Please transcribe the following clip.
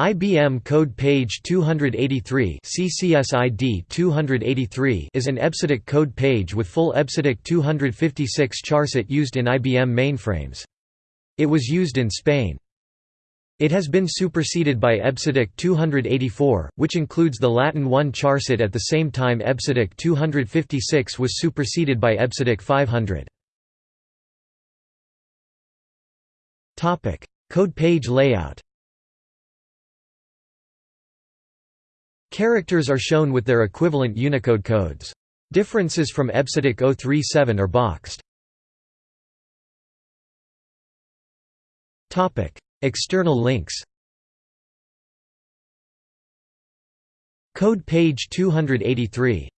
IBM Code Page 283 CCSID 283 is an EBCDIC code page with full EBCDIC 256 charset used in IBM mainframes. It was used in Spain. It has been superseded by EBCDIC 284, which includes the Latin 1 charset at the same time EBCDIC 256 was superseded by EBCDIC 500. Code page layout Characters are shown with their equivalent Unicode codes. Differences from EBCDIC 037 are boxed. External links Code page 283